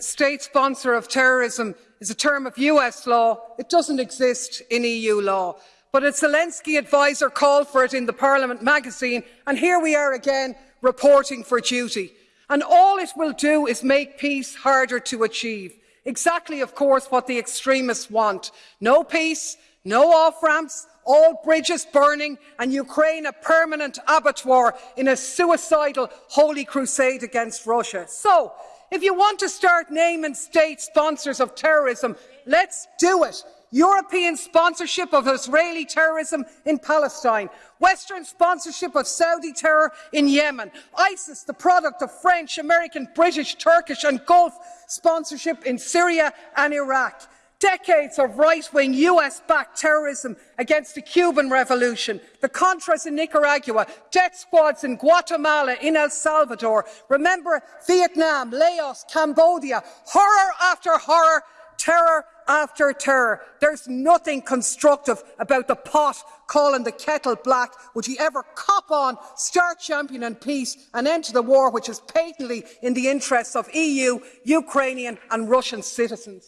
state sponsor of terrorism is a term of US law. It doesn't exist in EU law. But a Zelensky adviser called for it in the Parliament magazine, and here we are again reporting for duty. And all it will do is make peace harder to achieve. Exactly, of course, what the extremists want. No peace, no off-ramps, all bridges burning and Ukraine a permanent abattoir in a suicidal holy crusade against Russia. So, if you want to start naming state sponsors of terrorism, let's do it. European sponsorship of Israeli terrorism in Palestine, Western sponsorship of Saudi terror in Yemen, ISIS, the product of French, American, British, Turkish and Gulf sponsorship in Syria and Iraq decades of right-wing US-backed terrorism against the Cuban Revolution, the Contras in Nicaragua, death squads in Guatemala, in El Salvador. Remember Vietnam, Laos, Cambodia, horror after horror, terror after terror. There's nothing constructive about the pot calling the kettle black. Would you ever cop on, start championing peace and end the war which is patently in the interests of EU, Ukrainian and Russian citizens?